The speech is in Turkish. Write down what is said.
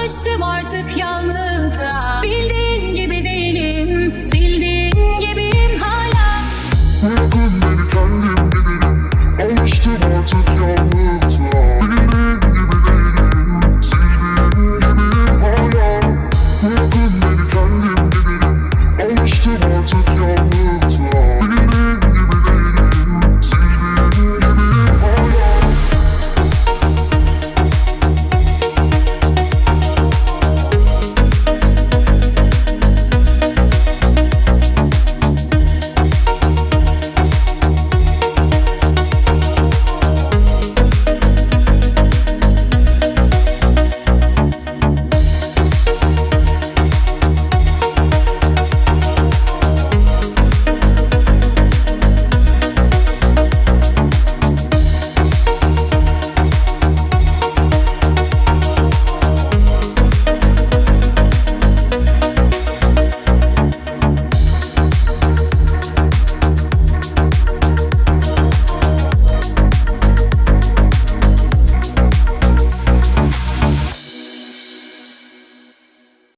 Alıştım artık yalnızlığa. Bildiğin gibi değilim Sildiğin gibiyim hala. Bırakın beni kendim giderim. Alıştım artık yalnız